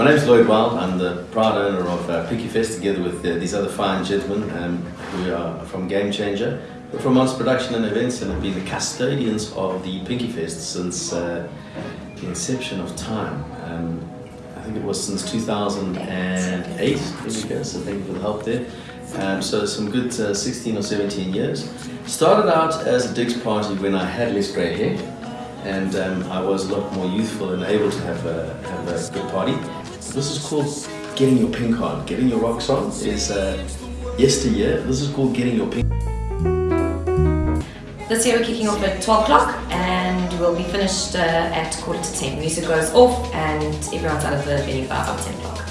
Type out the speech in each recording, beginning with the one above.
My name is Lloyd Wild. I'm the proud owner of uh, Pinky Fest together with uh, these other fine gentlemen um, who are from Game Changer. We're from Monster Production and Events and have been the custodians of the Pinky Fest since uh, the inception of time. Um, I think it was since 2008, so thank you for the help there. Um, so some good uh, 16 or 17 years. Started out as a Digs party when I had less grey hair and um, I was a lot more youthful and able to have a, have a good party. This is called getting your pink on. Getting your rocks on is uh, yesteryear. This is called getting your pink. This year we're kicking off at 12 o'clock and we'll be finished uh, at quarter to 10. Music goes off and everyone's out of the venue by about 10 o'clock.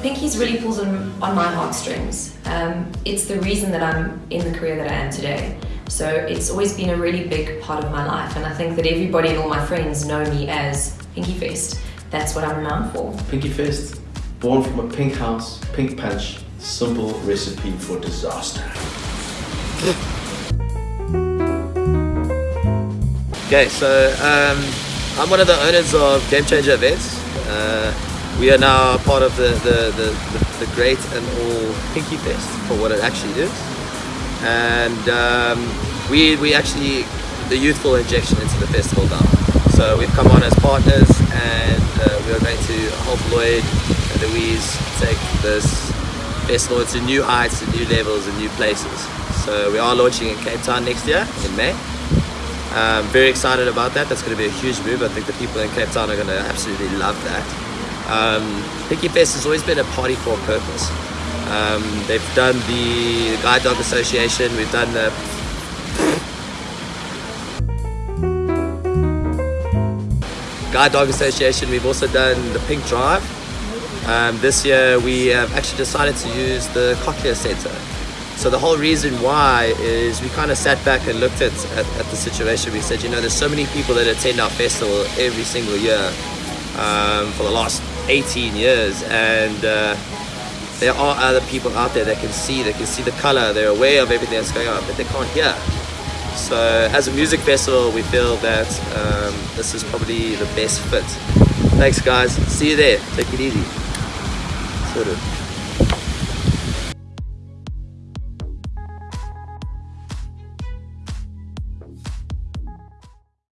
Pinky's really pulls on, on my heartstrings. Um, it's the reason that I'm in the career that I am today. So it's always been a really big part of my life and I think that everybody and all my friends know me as Pinky Fest. That's what I'm renowned for. Pinky Fest, born from a pink house, pink punch, simple recipe for disaster. Okay, so um, I'm one of the owners of Game Changer Events. Uh, we are now part of the, the, the, the, the great and all Pinky Fest for what it actually is and um, we, we actually the youthful injection into the festival now. So we've come on as partners and uh, we are going to help Lloyd and Louise take this festival to new heights and new levels and new places. So we are launching in Cape Town next year in May. Um, very excited about that. That's going to be a huge move. I think the people in Cape Town are going to absolutely love that. Um, Pinky Fest has always been a party for a purpose. Um, they've done the Guide Dog Association, we've done the Guide Dog Association, we've also done the Pink Drive. Um, this year we have actually decided to use the Cochlear Center. So the whole reason why is we kind of sat back and looked at, at, at, the situation. We said, you know, there's so many people that attend our festival every single year um, for the last 18 years and uh, there are other people out there that can see, they can see the color, they're aware of everything that's going on, but they can't hear. So as a music festival, we feel that um, this is probably the best fit. Thanks guys, see you there, take it easy. Sort of.